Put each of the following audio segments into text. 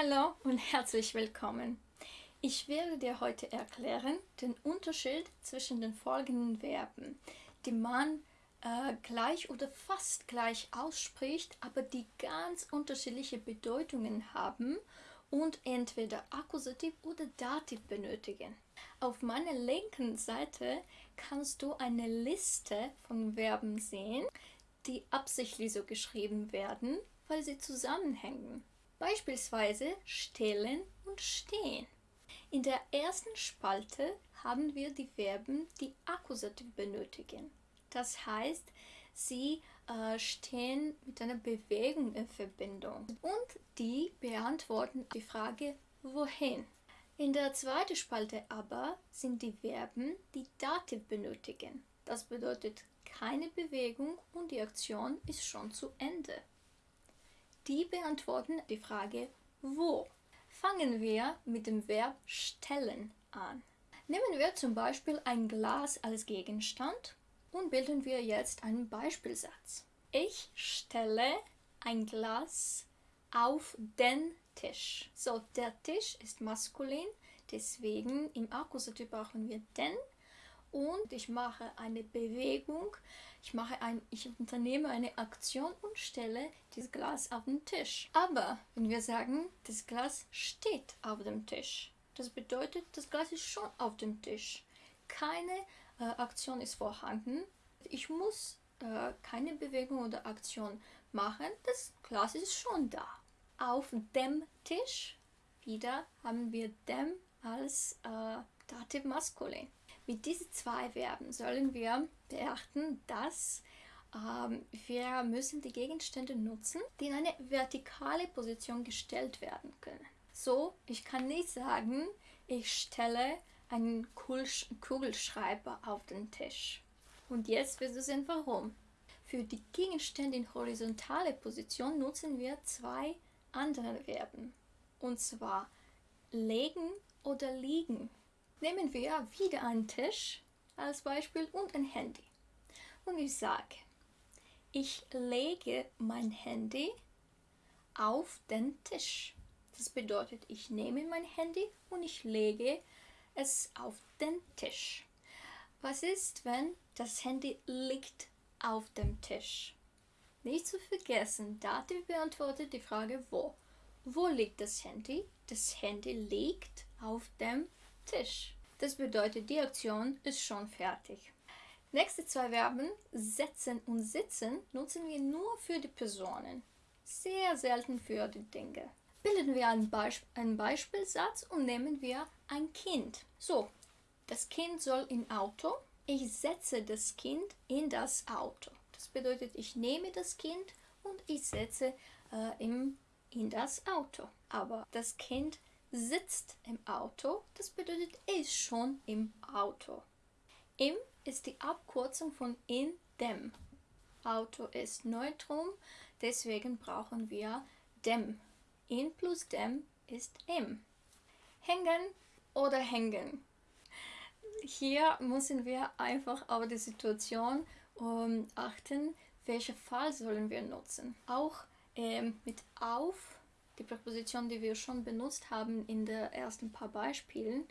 Hallo und herzlich willkommen. Ich werde dir heute erklären den Unterschied zwischen den folgenden Verben, die man äh, gleich oder fast gleich ausspricht, aber die ganz unterschiedliche Bedeutungen haben und entweder Akkusativ oder Dativ benötigen. Auf meiner linken Seite kannst du eine Liste von Verben sehen, die absichtlich so geschrieben werden, weil sie zusammenhängen. Beispielsweise stellen und stehen. In der ersten Spalte haben wir die Verben, die Akkusativ benötigen. Das heißt, sie äh, stehen mit einer Bewegung in Verbindung und die beantworten die Frage wohin. In der zweiten Spalte aber sind die Verben, die Dativ benötigen. Das bedeutet keine Bewegung und die Aktion ist schon zu Ende. Die beantworten die Frage wo. Fangen wir mit dem Verb stellen an. Nehmen wir zum Beispiel ein Glas als Gegenstand und bilden wir jetzt einen Beispielsatz. Ich stelle ein Glas auf den Tisch. So, der Tisch ist maskulin, deswegen im Akkusativ brauchen wir den und ich mache eine Bewegung, ich, mache ein, ich unternehme eine Aktion und stelle das Glas auf den Tisch. Aber wenn wir sagen, das Glas steht auf dem Tisch, das bedeutet, das Glas ist schon auf dem Tisch. Keine äh, Aktion ist vorhanden. Ich muss äh, keine Bewegung oder Aktion machen, das Glas ist schon da. Auf dem Tisch, wieder haben wir dem als äh, Dativ maskulin. Mit diesen zwei Verben sollen wir beachten, dass ähm, wir müssen die Gegenstände nutzen, die in eine vertikale Position gestellt werden können. So, ich kann nicht sagen, ich stelle einen Kugelschreiber auf den Tisch. Und jetzt wirst du sehen, warum. Für die Gegenstände in horizontale Position nutzen wir zwei andere Verben. Und zwar legen oder liegen. Nehmen wir wieder einen Tisch als Beispiel und ein Handy. Und ich sage, ich lege mein Handy auf den Tisch. Das bedeutet, ich nehme mein Handy und ich lege es auf den Tisch. Was ist, wenn das Handy liegt auf dem Tisch? Nicht zu vergessen, Dativ beantwortet die Frage wo. Wo liegt das Handy? Das Handy liegt auf dem Tisch. Das bedeutet, die Aktion ist schon fertig. Nächste zwei Verben, setzen und sitzen, nutzen wir nur für die Personen. Sehr selten für die Dinge. Bilden wir einen, Beisp einen Beispielsatz und nehmen wir ein Kind. So, das Kind soll in Auto. Ich setze das Kind in das Auto. Das bedeutet, ich nehme das Kind und ich setze äh, im, in das Auto. Aber das Kind sitzt im Auto, das bedeutet, er ist schon im Auto. Im ist die Abkürzung von in dem. Auto ist Neutrum, deswegen brauchen wir dem. In plus dem ist im. Hängen oder hängen. Hier müssen wir einfach auf die Situation um, achten, welchen Fall sollen wir nutzen. Auch ähm, mit auf die Präposition, die wir schon benutzt haben in den ersten paar Beispielen.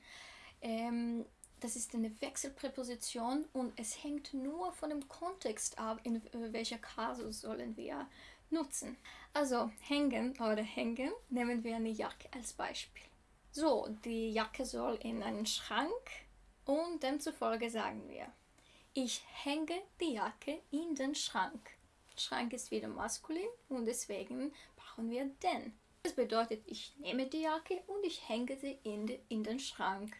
Ähm, das ist eine Wechselpräposition und es hängt nur von dem Kontext ab, in welcher Kasus sollen wir nutzen. Also hängen oder hängen nehmen wir eine Jacke als Beispiel. So, die Jacke soll in einen Schrank und demzufolge sagen wir, ich hänge die Jacke in den Schrank. Schrank ist wieder maskulin und deswegen brauchen wir den. Das bedeutet, ich nehme die Jacke und ich hänge sie in, in den Schrank.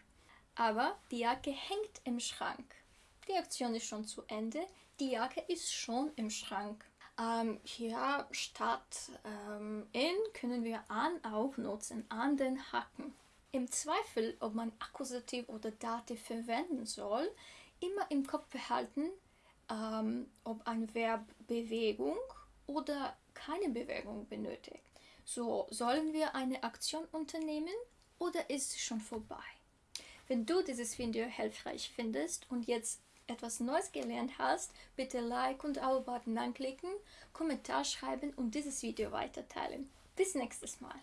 Aber die Jacke hängt im Schrank. Die Aktion ist schon zu Ende. Die Jacke ist schon im Schrank. Ähm, hier statt ähm, in können wir an auch nutzen, an den Haken. Im Zweifel, ob man Akkusativ oder Dativ verwenden soll, immer im Kopf behalten, ähm, ob ein Verb Bewegung oder keine Bewegung benötigt. So, sollen wir eine Aktion unternehmen oder ist sie schon vorbei? Wenn du dieses Video hilfreich findest und jetzt etwas Neues gelernt hast, bitte Like und Abo-Button anklicken, Kommentar schreiben und dieses Video weiterteilen. Bis nächstes Mal.